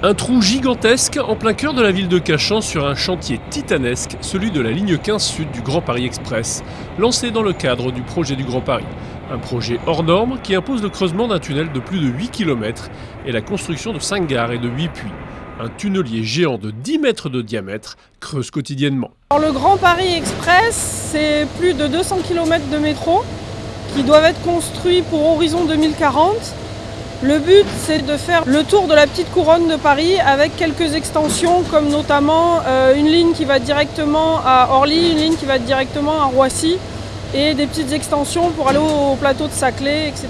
Un trou gigantesque en plein cœur de la ville de Cachan sur un chantier titanesque, celui de la ligne 15 sud du Grand Paris Express, lancé dans le cadre du projet du Grand Paris. Un projet hors norme qui impose le creusement d'un tunnel de plus de 8 km et la construction de 5 gares et de 8 puits. Un tunnelier géant de 10 mètres de diamètre creuse quotidiennement. le Grand Paris Express, c'est plus de 200 km de métro qui doivent être construits pour horizon 2040 le but, c'est de faire le tour de la petite couronne de Paris avec quelques extensions, comme notamment euh, une ligne qui va directement à Orly, une ligne qui va directement à Roissy, et des petites extensions pour aller au plateau de Saclay, etc.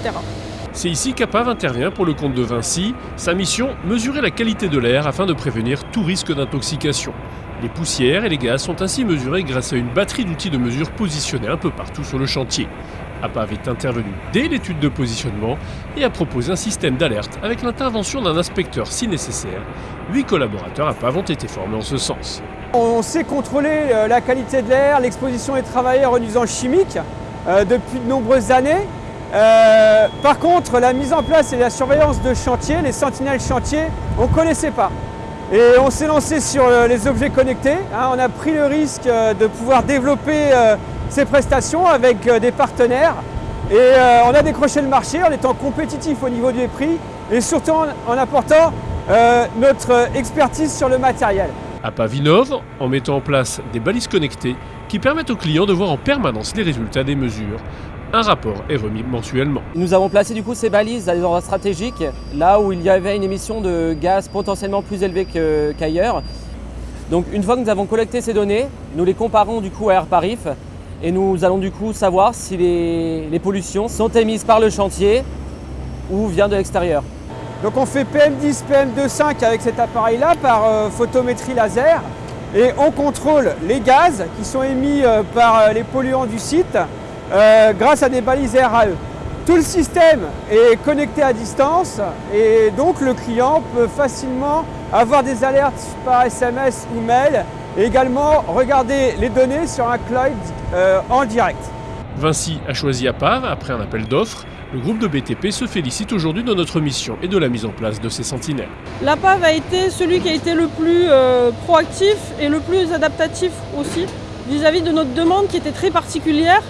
C'est ici qu'APAV intervient pour le compte de Vinci. Sa mission, mesurer la qualité de l'air afin de prévenir tout risque d'intoxication. Les poussières et les gaz sont ainsi mesurés grâce à une batterie d'outils de mesure positionnés un peu partout sur le chantier. APAV est intervenu dès l'étude de positionnement et a proposé un système d'alerte avec l'intervention d'un inspecteur si nécessaire. Huit collaborateurs APAV ont été formés en ce sens. On sait contrôler euh, la qualité de l'air, l'exposition des travailleurs aux nuisances chimiques euh, depuis de nombreuses années. Euh, par contre, la mise en place et la surveillance de chantier, les sentinelles chantiers, on ne connaissait pas. Et on s'est lancé sur les objets connectés. Hein. on a pris le risque de pouvoir développer ces prestations avec euh, des partenaires. Et euh, on a décroché le marché en étant compétitif au niveau des prix et surtout en apportant euh, notre expertise sur le matériel. À Pavinov, en mettant en place des balises connectées qui permettent aux clients de voir en permanence les résultats des mesures. Un rapport est remis mensuellement. Nous avons placé du coup ces balises à des endroits stratégiques, là où il y avait une émission de gaz potentiellement plus élevée qu'ailleurs. Donc une fois que nous avons collecté ces données, nous les comparons du coup à AirParif et nous allons du coup savoir si les, pollutions sont émises par le chantier ou viennent de l'extérieur. Donc on fait PM10, PM2.5 avec cet appareil-là par euh, photométrie laser et on contrôle les gaz qui sont émis euh, par euh, les polluants du site grâce à des balises RAE. Tout le système est connecté à distance et donc le client peut facilement avoir des alertes par SMS ou mail et également regarder les données sur un cloud euh, en direct. Vinci a choisi APAV après un appel d'offres. Le groupe de BTP se félicite aujourd'hui de notre mission et de la mise en place de ces sentinelles. L'APAV a été celui qui a été le plus euh, proactif et le plus adaptatif aussi vis-à-vis de notre demande qui était très particulière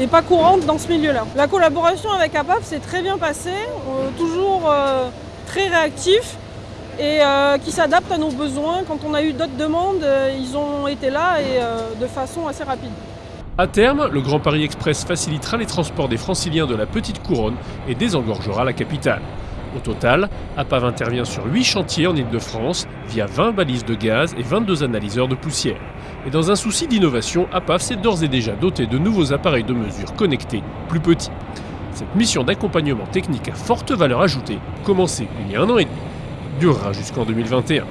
et pas courante dans ce milieu-là. La collaboration avec APAV s'est très bien passée, euh, toujours très réactif et euh, qui s'adaptent à nos besoins. Quand on a eu d'autres demandes, euh, ils ont été là et euh, de façon assez rapide. À terme, le Grand Paris Express facilitera les transports des franciliens de la Petite Couronne et désengorgera la capitale. Au total, APAV intervient sur 8 chantiers en Ile-de-France via 20 balises de gaz et 22 analyseurs de poussière. Et dans un souci d'innovation, APAV s'est d'ores et déjà doté de nouveaux appareils de mesure connectés, plus petits. Cette mission d'accompagnement technique à forte valeur ajoutée, commencée il y a un an et demi, durera jusqu'en 2021.